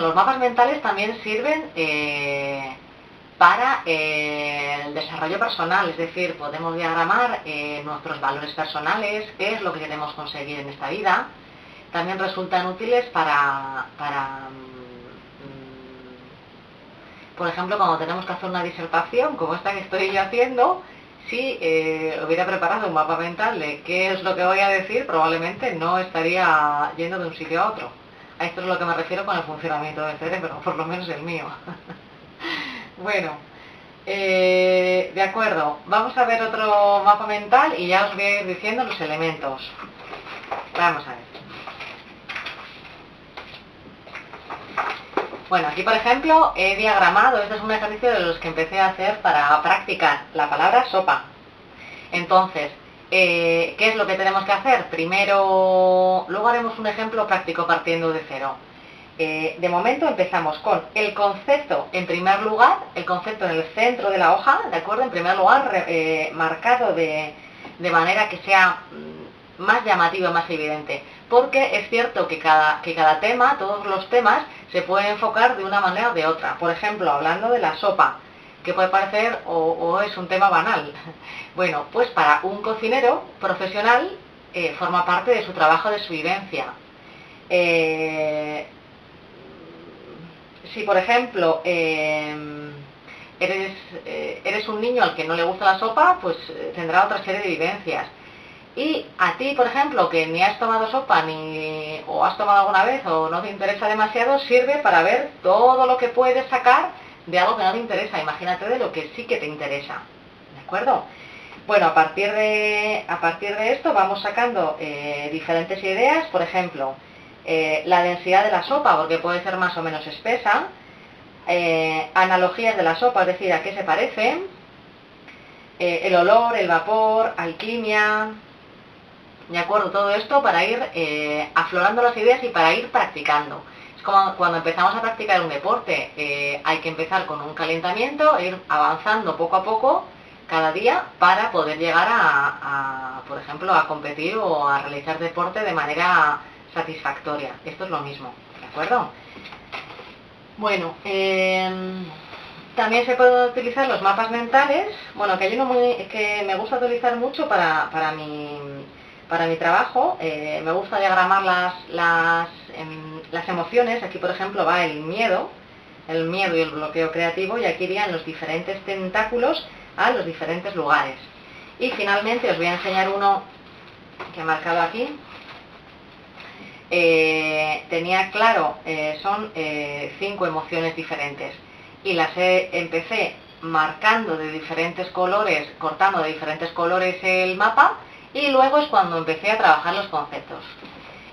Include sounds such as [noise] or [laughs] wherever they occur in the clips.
Los mapas mentales también sirven eh, para eh, el desarrollo personal, es decir, podemos diagramar eh, nuestros valores personales, qué es lo que queremos conseguir en esta vida. También resultan útiles para, mm, por ejemplo, cuando tenemos que hacer una disertación, como esta que estoy yo haciendo, si hubiera preparado un mapa mental de qué es lo que voy a decir, probablemente no estaría yendo de un sitio a otro. A esto es lo que me refiero con el funcionamiento del cerebro, por lo menos el mío. [laughs] bueno, eh, de acuerdo, vamos a ver otro mapa mental y ya os voy a ir diciendo los elementos. Vamos a ver. Bueno, aquí por ejemplo he diagramado, este es un ejercicio de los que empecé a hacer para practicar la palabra sopa. Entonces, eh, ¿Qué es lo que tenemos que hacer? Primero, luego haremos un ejemplo práctico partiendo de cero. Eh, de momento empezamos con el concepto en primer lugar, el concepto en el centro de la hoja, ¿de acuerdo? En primer lugar, eh, marcado de, manera que sea mm, más llamativo más evidente. Porque es cierto que cada, que cada tema, todos los temas, se pueden enfocar de una manera o de otra. Por ejemplo, hablando de la sopa, que puede parecer o, es un tema banal. Bueno, pues para un cocinero profesional eh, forma parte de su trabajo, de su vivencia. Eh, si, por ejemplo, eh, eres, eres un niño al que no le gusta la sopa, pues tendrá otra serie de vivencias. Y a ti, por ejemplo, que ni has tomado sopa ni o has tomado alguna vez o no te interesa demasiado, sirve para ver todo lo que puedes sacar de algo que no te interesa, imagínate de lo que sí que te interesa, ¿de acuerdo? Bueno, a partir de, a partir de esto vamos sacando eh, diferentes ideas, por ejemplo, eh, la densidad de la sopa, porque puede ser más o menos espesa, eh, analogías de la sopa, es decir, a qué se parecen, el olor, el vapor, alquimia, ¿de acuerdo? Todo esto para ir aflorando las ideas y para ir practicando como cuando empezamos a practicar un deporte, eh, hay que empezar con un calentamiento, ir avanzando poco a poco cada día para poder llegar a, por ejemplo, a competir o a realizar deporte de manera satisfactoria. Esto es lo mismo, ¿de acuerdo? Bueno, em, también se pueden utilizar los mapas mentales, bueno, que hay uno muy, que me gusta utilizar mucho para, para, mi, para mi trabajo, eh, me gusta diagramar las, las em, las emociones, aquí por ejemplo va el miedo, el miedo y el bloqueo creativo, y aquí irían los diferentes tentáculos a los diferentes lugares. Y finalmente os voy a enseñar uno que he marcado aquí. Eh, tenía claro, eh, son eh, cinco emociones diferentes y las empecé marcando de diferentes colores, cortando de diferentes colores el mapa y luego es cuando empecé a trabajar los conceptos.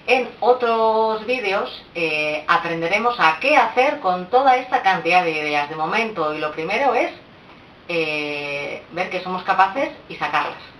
En otros vídeos eh, aprenderemos a qué hacer con toda esta cantidad de ideas de momento y lo primero es eh, ver que somos capaces y sacarlas.